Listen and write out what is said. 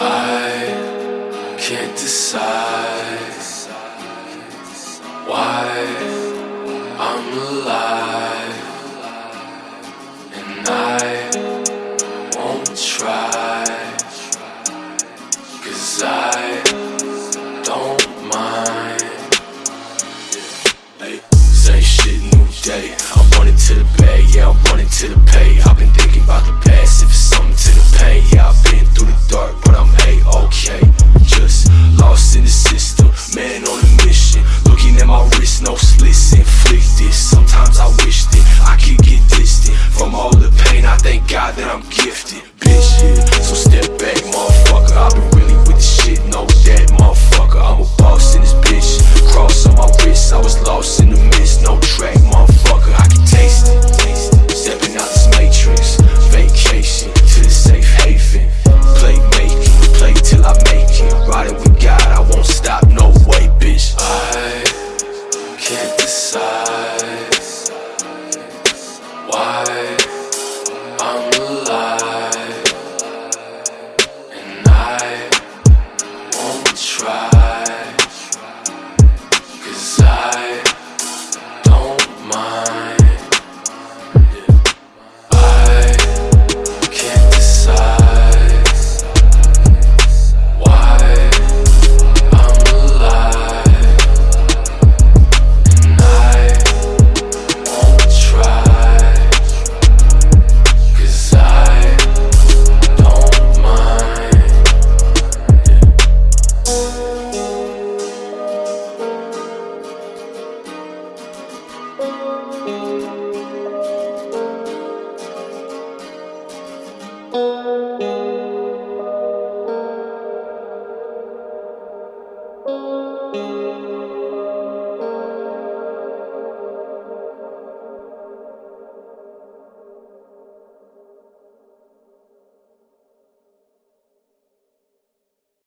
I can't decide to the pay. I've been thinking about the past, if it's something to the pain. Yeah, I've been through the dark, but I'm A-okay. Just lost in the system, man on a mission. Looking at my wrist, no slits inflicted. Sometimes I wish that I could get distant from all the pain. I thank God that I'm gifted, don't Thank